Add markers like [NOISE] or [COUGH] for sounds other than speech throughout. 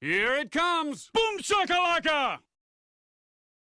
Here it comes! Boom shakalaka!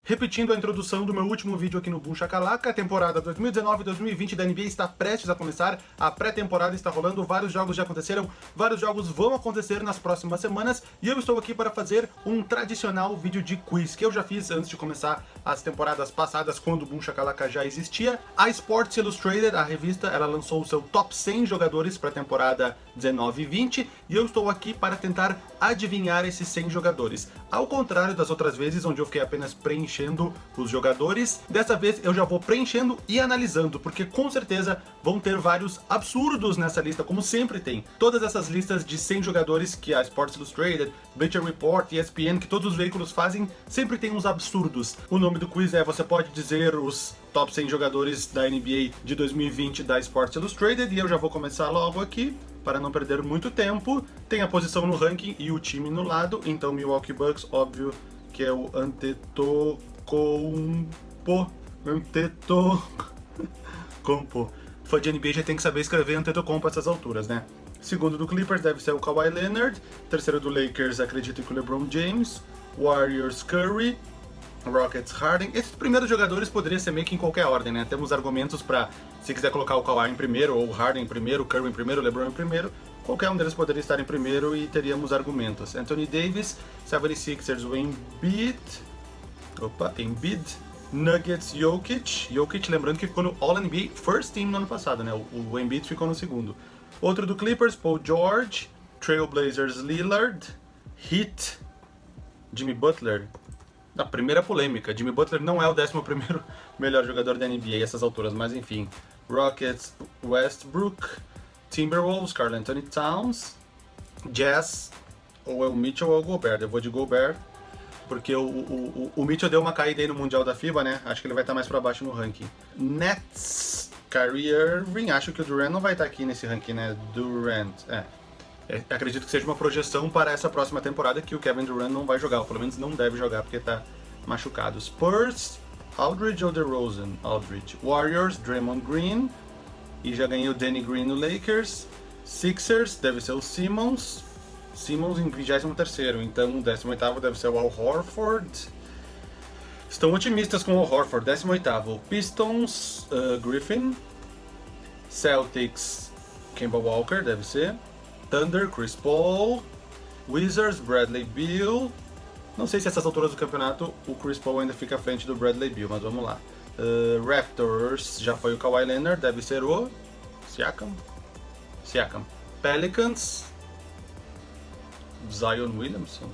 Repetindo a introdução do meu último vídeo aqui no Boom Shakalaka, a temporada 2019-2020 da NBA está prestes a começar, a pré-temporada está rolando, vários jogos já aconteceram, vários jogos vão acontecer nas próximas semanas, e eu estou aqui para fazer um tradicional vídeo de quiz, que eu já fiz antes de começar as temporadas passadas, quando o Boom Shakalaka já existia. A Sports Illustrated, a revista, ela lançou o seu top 100 jogadores para a temporada 19 e 20, e eu estou aqui para tentar adivinhar esses 100 jogadores. Ao contrário das outras vezes, onde eu fiquei apenas preenchendo preenchendo os jogadores. Dessa vez eu já vou preenchendo e analisando, porque com certeza vão ter vários absurdos nessa lista, como sempre tem. Todas essas listas de 100 jogadores que a Sports Illustrated, Bleacher Report, ESPN, que todos os veículos fazem, sempre tem uns absurdos. O nome do quiz é, você pode dizer os top 100 jogadores da NBA de 2020 da Sports Illustrated, e eu já vou começar logo aqui para não perder muito tempo. Tem a posição no ranking e o time no lado, então Milwaukee Bucks, óbvio, que é o Antetokounmpo, Antetokounmpo. Fã de NBA já tem que saber escrever Antetokounmpo a essas alturas, né? Segundo do Clippers deve ser o Kawhi Leonard, terceiro do Lakers acredito que o LeBron James, Warriors Curry, Rockets Harden. Esses primeiros jogadores poderiam ser meio que em qualquer ordem, né? Temos argumentos para se quiser colocar o Kawhi em primeiro, ou o Harden em primeiro, o Curry em primeiro, o LeBron em primeiro, Qualquer um deles poderia estar em primeiro e teríamos argumentos. Anthony Davis, 76ers, o Embiid, opa, Embiid, Nuggets, Jokic. Jokic, lembrando que ficou no All-NBA First Team no ano passado, né? O, o Embiid ficou no segundo. Outro do Clippers, Paul George, Trailblazers, Lillard, Heat, Jimmy Butler. A primeira polêmica, Jimmy Butler não é o 11 [LAUGHS] melhor jogador da NBA a essas alturas, mas enfim. Rockets, Westbrook, Timberwolves, Carl Anthony Towns, Jazz, ou é o Mitchell ou é o Gobert. Eu vou de Gobert, porque o, o, o, Mitchell deu uma caída aí no Mundial da FIBA, né? Acho que ele vai estar mais pra baixo no ranking. Nets, Kyrie Irving, acho que o Durant não vai estar aqui nesse ranking, né? Durant, é. é. Acredito que seja uma projeção para essa próxima temporada que o Kevin Durant não vai jogar, ou pelo menos não deve jogar porque está machucado. Spurs, Aldridge ou DeRozan? Aldridge. Warriors, Draymond Green, e já ganhei o Danny Green no Lakers. Sixers deve ser o Simmons. Simmons em 23º, então o 18º deve ser o Al Horford. Estão otimistas com o Al Horford, 18º. Pistons, uh, Griffin. Celtics, Kemba Walker, deve ser. Thunder, Chris Paul. Wizards, Bradley Beal. Não sei se essas alturas do campeonato o Chris Paul ainda fica à frente do Bradley Beal, mas vamos lá. Uh, Raptors já foi o Kawhi Leonard, deve ser o Siakam. Siakam. Pelicans. Zion Williamson.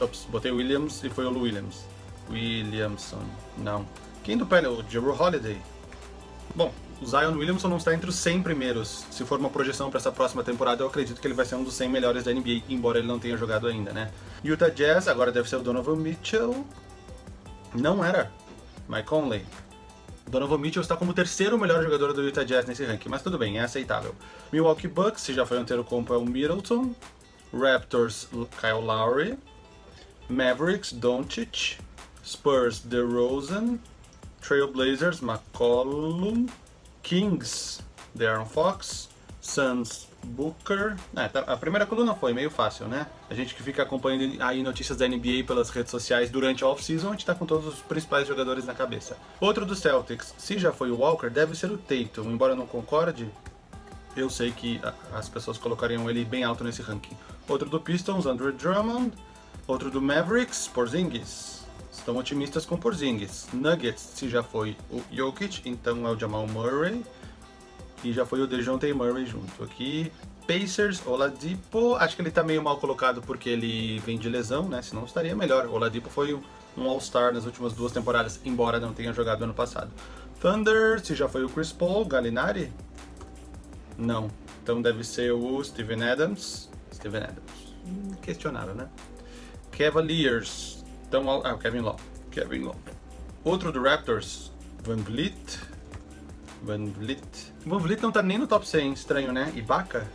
Ops, botei Williams e foi o Williams. Williamson, não. Quem do Pelicans? O Jero Holiday. Bom, o Zion Williamson não está entre os 100 primeiros. Se for uma projeção para essa próxima temporada, eu acredito que ele vai ser um dos 100 melhores da NBA, embora ele não tenha jogado ainda, né? Utah Jazz, agora deve ser o Donovan Mitchell. Não era. Mike Conley. Donovan Mitchell está como o terceiro melhor jogador do Utah Jazz nesse ranking, mas tudo bem, é aceitável. Milwaukee Bucks, se já foi anterior compo, é o Middleton. Raptors, Kyle Lowry. Mavericks, Doncic. Spurs, DeRozan. Trailblazers, McCollum. Kings, Darren Fox. Suns, Booker. É, tá, a primeira coluna foi meio fácil, né? A gente que fica acompanhando aí notícias da NBA pelas redes sociais durante a off-season, a gente tá com todos os principais jogadores na cabeça. Outro do Celtics, se já foi o Walker, deve ser o Tatum. Embora não concorde, eu sei que as pessoas colocariam ele bem alto nesse ranking. Outro do Pistons, Andrew Drummond. Outro do Mavericks, Porzingis. Estão otimistas com Porzingis. Nuggets, se já foi o Jokic, então é o Jamal Murray e já foi o DeJounte Murray junto. Aqui, Pacers, Oladipo, acho que ele tá meio mal colocado porque ele vem de lesão, né? Senão estaria melhor. Oladipo foi um All-Star nas últimas duas temporadas, embora não tenha jogado ano passado. Thunder, se já foi o Chris Paul, Gallinari? Não. Então deve ser o Steven Adams. Steven Adams. Hum, questionável, né? Cavaliers. Então, ah, o Kevin Love. Kevin Love. Outro do Raptors, Van Vliet. Van Vliet. Van Vliet não tá nem no top 100, estranho, né? Ibaka?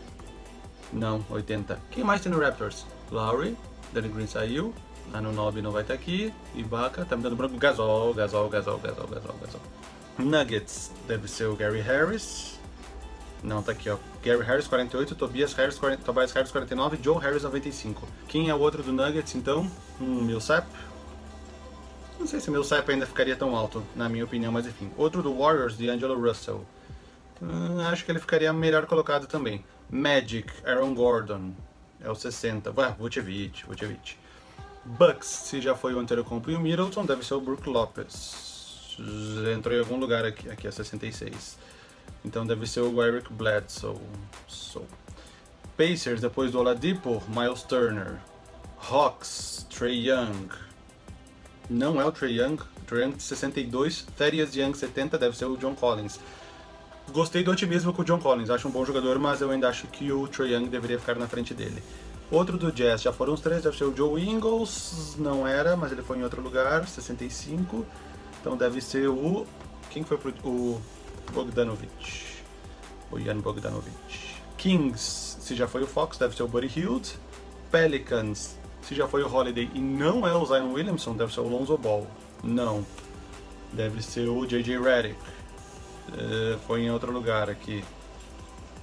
Não, 80. Quem mais tem no Raptors? Lowry, Danny Green saiu, Anunobi não vai estar tá aqui, Ibaka, tá me dando branco, Gasol, Gasol, Gasol, Gasol, Gasol, Gasol. Nuggets, deve ser o Gary Harris. Não, tá aqui, ó. Gary Harris, 48, Tobias Harris, 40, Tobias Harris, 49, Joe Harris, 95. Quem é o outro do Nuggets, então? Hum, Millsap. Não sei se o Millsap ainda ficaria tão alto, na minha opinião, mas enfim. Outro do Warriors, de Angelo Russell. Hum, acho que ele ficaria melhor colocado também. Magic, Aaron Gordon. É o 60. Ué, Vucevic, Vucevic. Bucks, se já foi o Antetokounmpo e o Middleton, deve ser o Brook Lopez. Entrou em algum lugar aqui, aqui é 66. Então deve ser o Eric Bledsoe. So. Pacers, depois do Oladipo, Miles Turner. Hawks, Trey Young. Não é o Trey Young. Trey Young 62, Thaddeus Young 70, deve ser o John Collins. Gostei do otimismo com o John Collins, acho um bom jogador, mas eu ainda acho que o Trey Young deveria ficar na frente dele. Outro do Jazz, já foram os três, deve ser o Joe Ingles, não era, mas ele foi em outro lugar, 65. Então deve ser o... Quem foi pro... o Bogdanovich. O Ian Bogdanovich. Kings, se já foi o Fox, deve ser o Buddy Hield. Pelicans, se já foi o Holiday e não é o Zion Williamson, deve ser o Lonzo Ball. Não. Deve ser o J.J. Redick. Uh, foi em outro lugar aqui.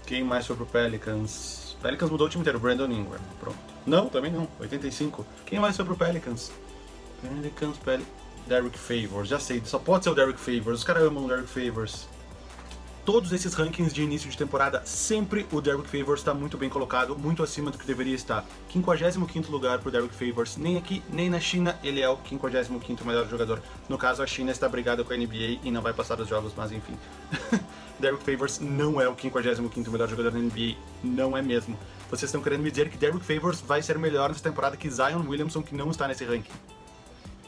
Quem mais foi pro Pelicans? Pelicans mudou o time inteiro, Brandon Ingram. Pronto. Não, também não. 85. Quem mais foi pro Pelicans? Pelicans, Pelicans. Derek Favors. Já sei, só pode ser o Derek Favors. Os caras amam o Derek Favors todos esses rankings de início de temporada, sempre o Derrick Favors está muito bem colocado, muito acima do que deveria estar. 55º lugar para o Derrick Favors, nem aqui, nem na China, ele é o 55º melhor jogador. No caso, a China está brigada com a NBA e não vai passar os jogos, mas enfim. [LAUGHS] Derrick Favors não é o 55º melhor jogador da NBA, não é mesmo. Vocês estão querendo me dizer que Derrick Favors vai ser melhor nessa temporada que Zion Williamson, que não está nesse ranking.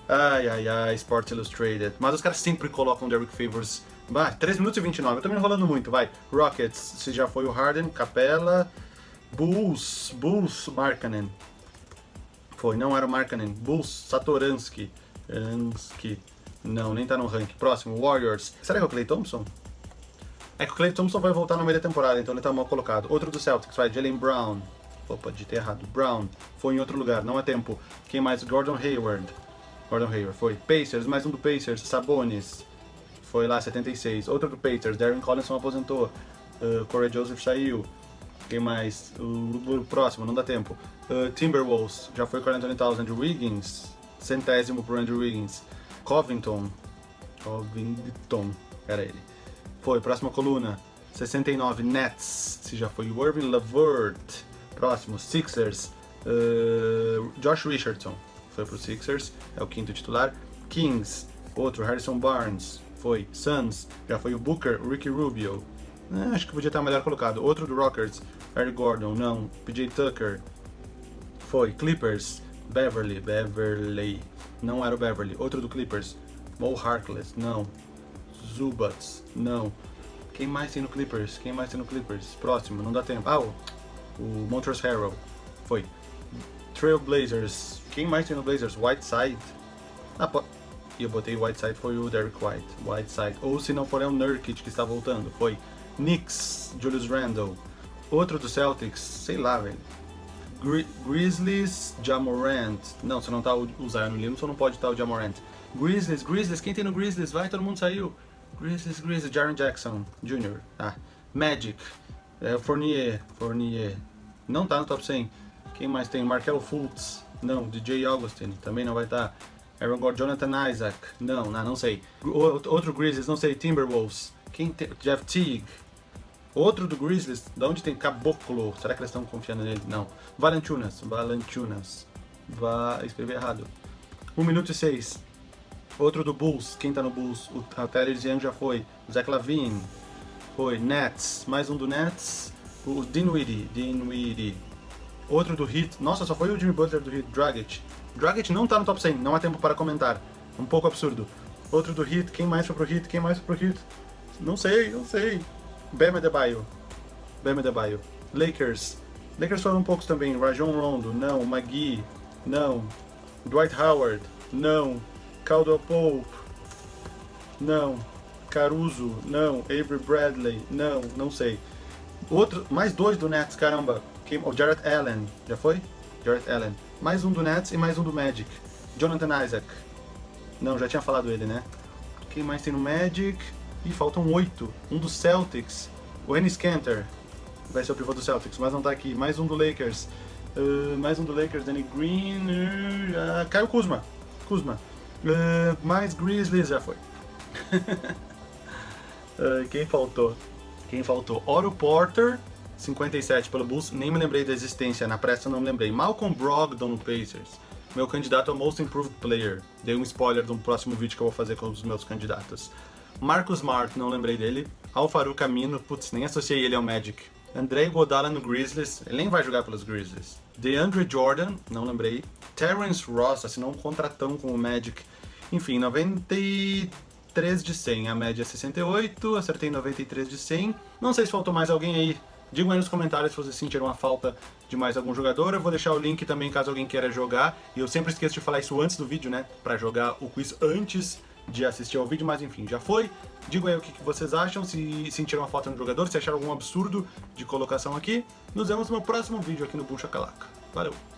Ai, ai, ai, Sports Illustrated. Mas os caras sempre colocam Derrick Favors Vai, 3 minutos e 29. Eu tô me enrolando muito, vai. Rockets, se já foi o Harden, Capela. Bulls, Bulls, Markkanen. Foi, não era o Markkanen. Bulls, Satoransky. Ansky. Não, nem tá no ranking. Próximo, Warriors. Será que é o Clay Thompson? É que o Clay Thompson vai voltar no meio da temporada, então ele tá mal colocado. Outro do Celtics, vai, Jalen Brown. Opa, ter errado. Brown. Foi em outro lugar, não é tempo. Quem mais? Gordon Hayward. Gordon Hayward, foi. Pacers, mais um do Pacers. Sabonis foi lá 76. Outro do Pacers, Darren Collinson aposentou. Uh, Corey Joseph saiu. Quem mais? O, o próximo, não dá tempo. Uh, Timberwolves, já foi 40 Towns. Andrew Wiggins, centésimo pro Andrew Wiggins. Covington, Covington, era ele. Foi, próxima coluna. 69, Nets, se já foi Irving Lavert. Próximo, Sixers, uh, Josh Richardson, foi pro Sixers, é o quinto titular. Kings, outro, Harrison Barnes, foi Suns, já foi o Booker, Ricky Rubio. É, acho que podia estar melhor colocado. Outro do Rockets, Eric Gordon, não. PJ Tucker, foi. Clippers, Beverly, Beverly, não era o Beverly. Outro do Clippers, Mo Harkless, não. Zubats, não. Quem mais tem no Clippers? Quem mais tem no Clippers? Próximo, não dá tempo. Ah, o, o Montrezl Harrell, foi. Trailblazers, quem mais tem no Blazers? Whiteside. Ah, eu botei Whiteside foi o Derek White, Whiteside. Ou se não for é o Nurkic que está voltando, foi Knicks, Julius Randle. Outro do Celtics, sei lá, velho. Gri Grizzlies, Jamorant. Não, se não tá o, Zion Williamson, não pode estar o Jamorant. Grizzlies, Grizzlies, quem tem no Grizzlies? Vai, todo mundo saiu. Grizzlies, Grizzlies, Jaron Jackson Jr. Ah, Magic, é, Fournier, Fournier. Não tá no top 100. Quem mais tem? Markel Fultz. Não, DJ Augustin, também não vai estar. Tá. Aaron Gordon, Jonathan Isaac. Não, não, não sei. Outro Grizzlies, não sei. Timberwolves. Quem tem? Jeff Teague. Outro do Grizzlies, da onde tem Caboclo? Será que eles estão confiando nele? Não. Valentunas. Valentunas. Va... Escrevi errado. 1 minuto e 6. Outro do Bulls. Quem tá no Bulls? O Tyrese Young já foi. Zach Lavine. Foi. Nets. Mais um do Nets. O Dinwiddie. Dinwiddie. Outro do Heat. Nossa, só foi o Jimmy Butler do Heat. Dragic. Dragic não tá no top 100, não há tempo para comentar. Um pouco absurdo. Outro do Hit, quem mais foi pro Hit? Quem mais foi pro Hit? Não sei, não sei. Bam Adebayo. Bam Adebayo. Lakers. Lakers foram poucos também. Rajon Rondo, não. Magui, não. Dwight Howard, não. Caldwell Pope, não. Caruso, não. Avery Bradley, não. Não sei. Outro, mais dois do Nets, caramba. O Jarrett Allen, já foi? Jarrett Allen mais um do Nets e mais um do Magic. Jonathan Isaac. Não, já tinha falado ele, né? Quem mais tem no Magic? Ih, faltam oito. Um do Celtics. O Ennis Cantor vai ser o pivô do Celtics, mas não tá aqui. Mais um do Lakers. Uh, mais um do Lakers, Danny Green. Uh, Caio Kuzma. Kuzma. Uh, mais Grizzlies, já foi. [LAUGHS] uh, quem faltou? Quem faltou? Oro Porter, 57 pelo Bulls. Nem me lembrei da existência, na pressa não me lembrei. Malcolm Brogdon no Pacers. Meu candidato é o Most Improved Player. Dei um spoiler do próximo vídeo que eu vou fazer com os meus candidatos. Marcus Smart, não lembrei dele. Alfaru Camino, putz, nem associei ele ao Magic. Andrei Godala no Grizzlies, ele nem vai jogar pelos Grizzlies. DeAndre Jordan, não lembrei. Terrence Ross assinou um contratão com o Magic. Enfim, 93 de 100, a média é 68, acertei 93 de 100. Não sei se faltou mais alguém aí. Digam aí nos comentários se vocês sentiram a falta de mais algum jogador. Eu vou deixar o link também caso alguém queira jogar. E eu sempre esqueço de falar isso antes do vídeo, né? Pra jogar o quiz antes de assistir ao vídeo, mas enfim, já foi. Digam aí o que, vocês acham, se sentiram a falta no jogador, se acharam algum absurdo de colocação aqui. Nos vemos no próximo vídeo aqui no Buncha Calaca. Valeu!